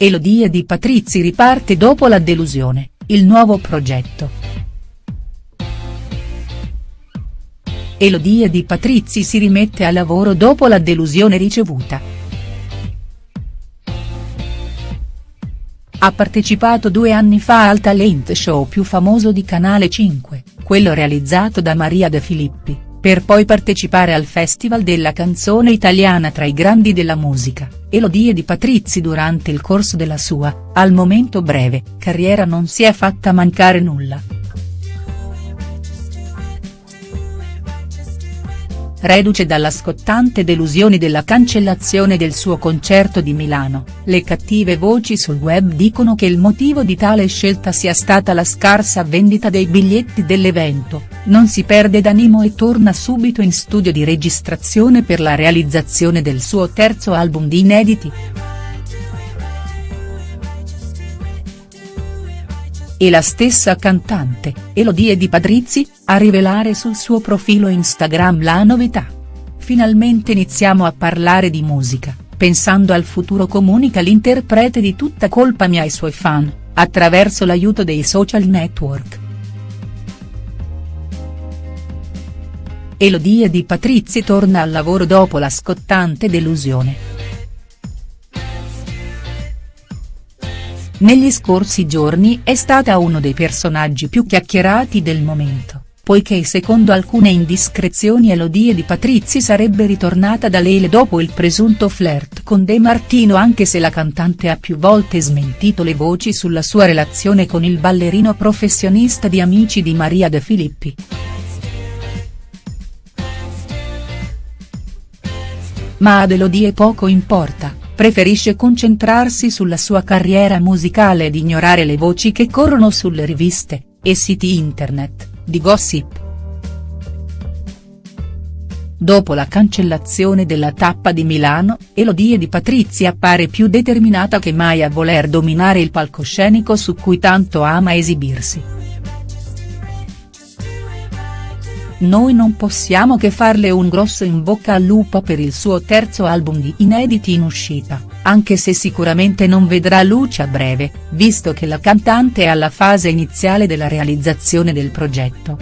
Elodie Di Patrizi riparte dopo la delusione, il nuovo progetto. Elodie Di Patrizi si rimette al lavoro dopo la delusione ricevuta. Ha partecipato due anni fa al talent show più famoso di Canale 5, quello realizzato da Maria De Filippi per poi partecipare al Festival della canzone italiana tra i grandi della musica, Elodie di Patrizi durante il corso della sua, al momento breve, carriera non si è fatta mancare nulla. Reduce dalla scottante delusione della cancellazione del suo concerto di Milano, le cattive voci sul web dicono che il motivo di tale scelta sia stata la scarsa vendita dei biglietti dell'evento, non si perde d'animo e torna subito in studio di registrazione per la realizzazione del suo terzo album di inediti. E la stessa cantante, Elodie Di Padrizzi, a rivelare sul suo profilo Instagram la novità. Finalmente iniziamo a parlare di musica, pensando al futuro comunica l'interprete di Tutta colpa mia ai suoi fan, attraverso l'aiuto dei social network. Elodie Di Patrizzi torna al lavoro dopo la scottante delusione. Negli scorsi giorni è stata uno dei personaggi più chiacchierati del momento, poiché secondo alcune indiscrezioni Elodie Di Patrizzi sarebbe ritornata da Lele dopo il presunto flirt con De Martino anche se la cantante ha più volte smentito le voci sulla sua relazione con il ballerino professionista di Amici di Maria De Filippi. Ma ad Elodie poco importa preferisce concentrarsi sulla sua carriera musicale ed ignorare le voci che corrono sulle riviste, e siti internet, di gossip. Dopo la cancellazione della tappa di Milano, Elodie Di Patrizi appare più determinata che mai a voler dominare il palcoscenico su cui tanto ama esibirsi. Noi non possiamo che farle un grosso in bocca al lupo per il suo terzo album di inediti in uscita, anche se sicuramente non vedrà luce a breve, visto che la cantante è alla fase iniziale della realizzazione del progetto.